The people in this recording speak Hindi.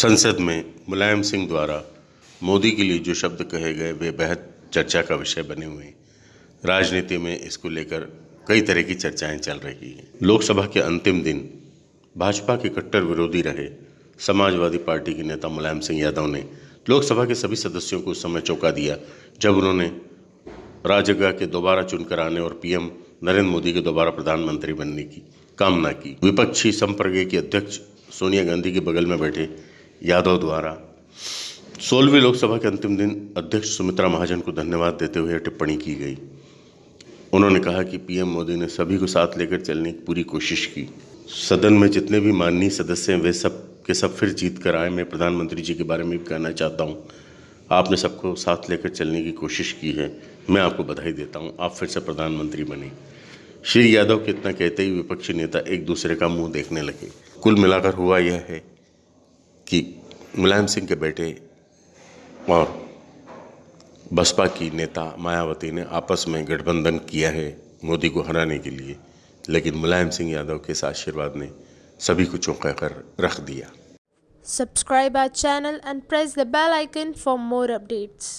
संसद में मुलायम सिंह द्वारा मोदी के लिए जो शब्द कहे गए, वे बेहद चर्चा का विषय बने हुए हैं। राजनीति में इसको लेकर कई तरह की चर्चाएँ चल रही हैं। लोकसभा के अंतिम दिन भाजपा के कट्टर विरोधी रहे समाजवादी पार्टी के नेता मुलायम सिंह यादव ने लोकसभा के सभी सदस्यों को उस समय चौंका दिया, जब उन्होंने राजगृह के दोबारा चुनकर आने और पीएम नरेंद्र मोदी के दोबारा प्रधानमंत्री बनने की कामना की। विपक्षी संप्रज्ञ के अध्यक्ष सोनिया गांधी के बगल में बैठे यादव द्वारा सोलहवीं लोकसभा के अंतिम दिन अध्यक्ष सुमित्रा महाजन को धन्यवाद देते हुए टिप्पणी की गई। उन्होंने कहा कि पीएम मोदी ने सभी को साथ लेकर चलने की पूरी कोशिश की। सदन में जितने भी माननीय सदस्य हैं, वे सब के सब फिर जीत कर आए। मैं प्रधानमंत्री जी के बारे में भी कहना चाहता हूँ। आपने सबको साथ लेकर चलने की कोशिश की है। मैं आपको बधाई देता हूँ। आप फिर से प्रधानमंत्री बने। श्री यादव के इतना कहते ही विपक्षी नेता एक दूसरे का मुँह देखने लगे। कुल मिलाकर हुआ यह है कि मुलायम सिंह के बेटे और बसपा की नेता मायावती ने आपस में गठबंधन किया है मोदी को हराने के लिए, लेकिन मुलायम सिंह यादव के आशीर्वाद ने सभी को चौंका कर रख दिया subscribe our channel and press the bell icon for more updates.